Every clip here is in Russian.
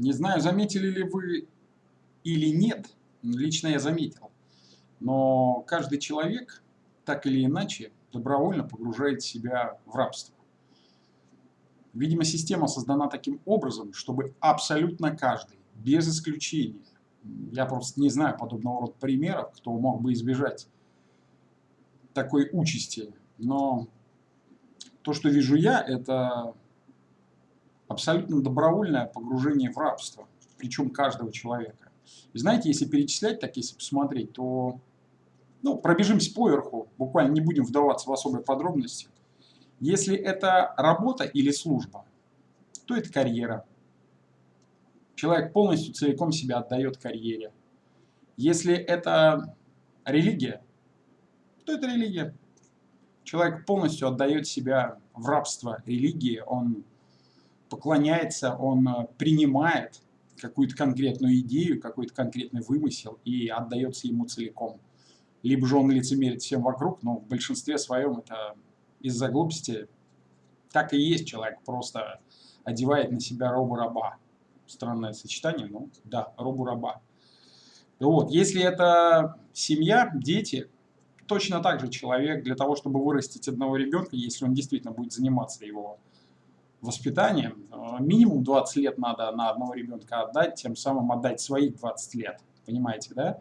Не знаю, заметили ли вы или нет, лично я заметил, но каждый человек так или иначе добровольно погружает себя в рабство. Видимо, система создана таким образом, чтобы абсолютно каждый, без исключения, я просто не знаю подобного рода примеров, кто мог бы избежать такой участи, но то, что вижу я, это абсолютно добровольное погружение в рабство, причем каждого человека. И знаете, если перечислять так, если посмотреть, то ну, пробежимся поверху, буквально не будем вдаваться в особые подробности. Если это работа или служба, то это карьера. Человек полностью целиком себя отдает карьере. Если это религия, то это религия. Человек полностью отдает себя в рабство религии, он поклоняется, он принимает какую-то конкретную идею, какой-то конкретный вымысел и отдается ему целиком. Либо же он лицемерит всем вокруг, но в большинстве своем это из-за глупости так и есть человек, просто одевает на себя робу-раба. Странное сочетание, но да, робу-раба. Вот, если это семья, дети, точно так же человек для того, чтобы вырастить одного ребенка, если он действительно будет заниматься его воспитанием, э, минимум 20 лет надо на одного ребенка отдать, тем самым отдать свои 20 лет. Понимаете, да?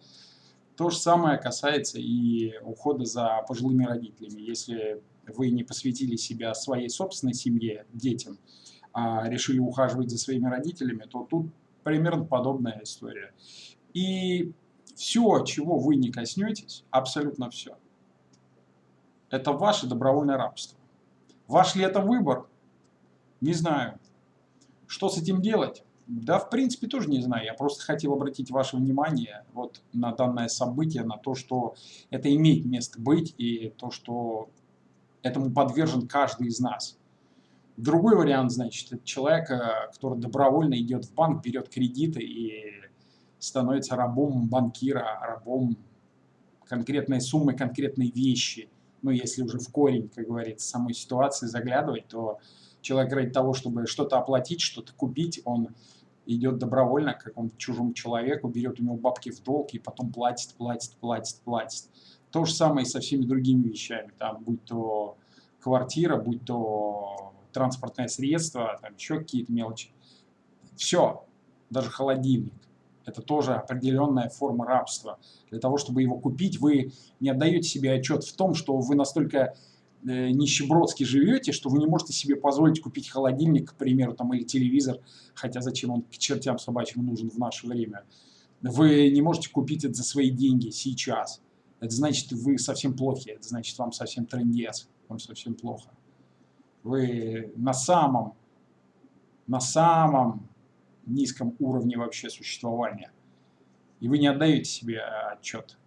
То же самое касается и ухода за пожилыми родителями. Если вы не посвятили себя своей собственной семье, детям, а решили ухаживать за своими родителями, то тут примерно подобная история. И все, чего вы не коснетесь, абсолютно все, это ваше добровольное рабство. Ваш ли это выбор? Не знаю. Что с этим делать? Да, в принципе, тоже не знаю. Я просто хотел обратить ваше внимание вот на данное событие, на то, что это имеет место быть, и то, что этому подвержен каждый из нас. Другой вариант, значит, это человек, э, который добровольно идет в банк, берет кредиты и становится рабом банкира, рабом конкретной суммы, конкретной вещи. Ну, если уже в корень, как говорится, самой ситуации заглядывать, то человек ради того, чтобы что-то оплатить, что-то купить, он идет добровольно к какому-то чужому человеку, берет у него бабки в долг и потом платит, платит, платит, платит. То же самое и со всеми другими вещами, там, будь то квартира, будь то транспортное средство, там еще какие-то мелочи. Все, даже холодильник. Это тоже определенная форма рабства. Для того, чтобы его купить, вы не отдаете себе отчет в том, что вы настолько нищебродски живете, что вы не можете себе позволить купить холодильник, к примеру, там, или телевизор, хотя зачем он к чертям собачьим нужен в наше время. Вы не можете купить это за свои деньги сейчас. Это значит, вы совсем плохи, это значит, вам совсем трендец, вам совсем плохо. Вы на самом, на самом низком уровне вообще существования. И вы не отдаете себе отчет,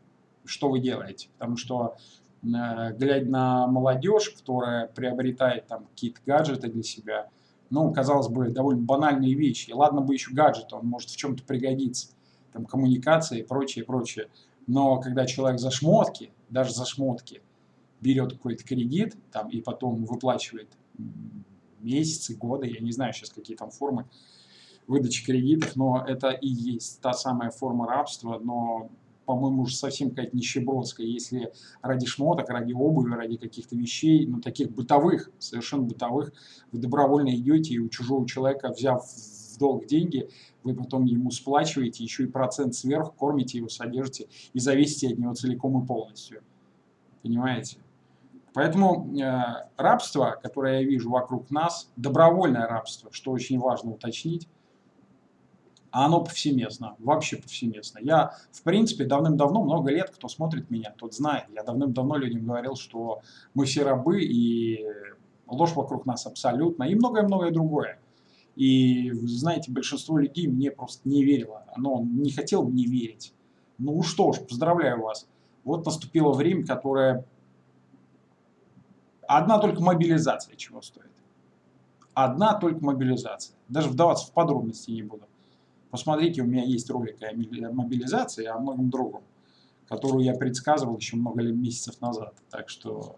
что вы делаете. Потому что Э, глядя на молодежь, которая приобретает там какие-то гаджеты для себя, ну, казалось бы, довольно банальные вещи. И ладно бы еще гаджет, он может в чем-то пригодиться, там, коммуникации и прочее, прочее. Но когда человек за шмотки, даже за шмотки, берет какой-то кредит там, и потом выплачивает месяцы, годы, я не знаю сейчас какие там формы выдачи кредитов, но это и есть та самая форма рабства, но по-моему, уже совсем какая-то нищебродская, если ради шмоток, ради обуви, ради каких-то вещей, ну, таких бытовых, совершенно бытовых, вы добровольно идете и у чужого человека, взяв в долг деньги, вы потом ему сплачиваете, еще и процент сверху, кормите его, содержите и зависите от него целиком и полностью. Понимаете? Поэтому э, рабство, которое я вижу вокруг нас, добровольное рабство, что очень важно уточнить, а оно повсеместно, вообще повсеместно. Я, в принципе, давным-давно, много лет, кто смотрит меня, тот знает. Я давным-давно людям говорил, что мы все рабы, и ложь вокруг нас абсолютно, и многое-многое другое. И, знаете, большинство людей мне просто не верило. Оно не хотело мне верить. Ну что ж, поздравляю вас. Вот наступило время, которое... Одна только мобилизация чего стоит. Одна только мобилизация. Даже вдаваться в подробности не буду. Посмотрите, у меня есть ролик о мобилизации, о многом другом, которую я предсказывал еще много месяцев назад. Так что,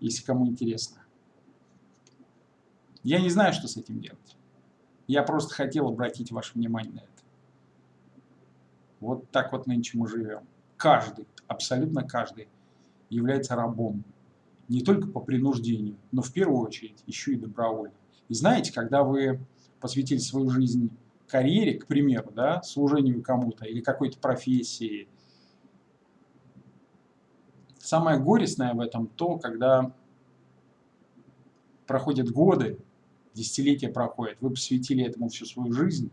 если кому интересно. Я не знаю, что с этим делать. Я просто хотел обратить ваше внимание на это. Вот так вот нынче мы живем. Каждый, абсолютно каждый является рабом. Не только по принуждению, но в первую очередь еще и добровольно. И знаете, когда вы посвятили свою жизнь карьере, к примеру, да, служению кому-то или какой-то профессии, самое горестное в этом то, когда проходят годы, десятилетия проходят, вы посвятили этому всю свою жизнь,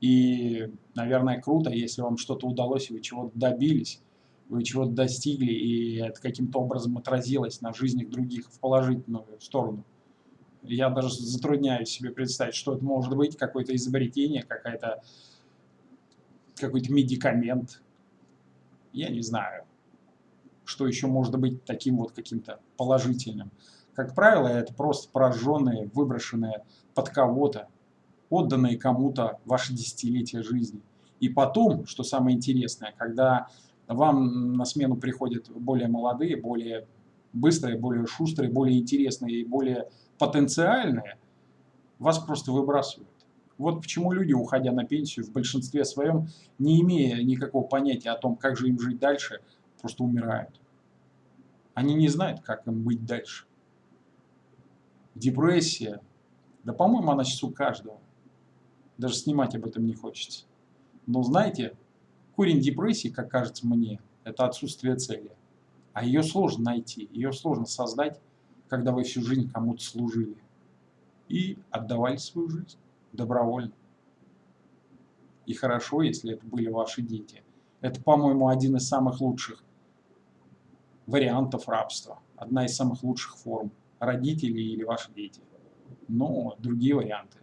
и, наверное, круто, если вам что-то удалось, и вы чего-то добились, вы чего-то достигли, и это каким-то образом отразилось на жизнях других в положительную сторону. Я даже затрудняюсь себе представить, что это может быть, какое-то изобретение, какая-то какой-то медикамент. Я не знаю, что еще может быть таким вот каким-то положительным. Как правило, это просто пораженные, выброшенные под кого-то, отданные кому-то ваши десятилетия жизни. И потом, что самое интересное, когда вам на смену приходят более молодые, более быстрые, более шустрые, более интересные и более потенциальные, вас просто выбрасывают. Вот почему люди, уходя на пенсию, в большинстве своем, не имея никакого понятия о том, как же им жить дальше, просто умирают. Они не знают, как им быть дальше. Депрессия, да по-моему она сейчас у каждого. Даже снимать об этом не хочется. Но знаете, корень депрессии, как кажется мне, это отсутствие цели. А ее сложно найти, ее сложно создать, когда вы всю жизнь кому-то служили и отдавали свою жизнь добровольно. И хорошо, если это были ваши дети. Это, по-моему, один из самых лучших вариантов рабства. Одна из самых лучших форм. Родители или ваши дети. Но другие варианты.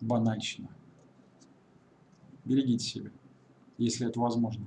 Банальщина. Берегите себя, если это возможно.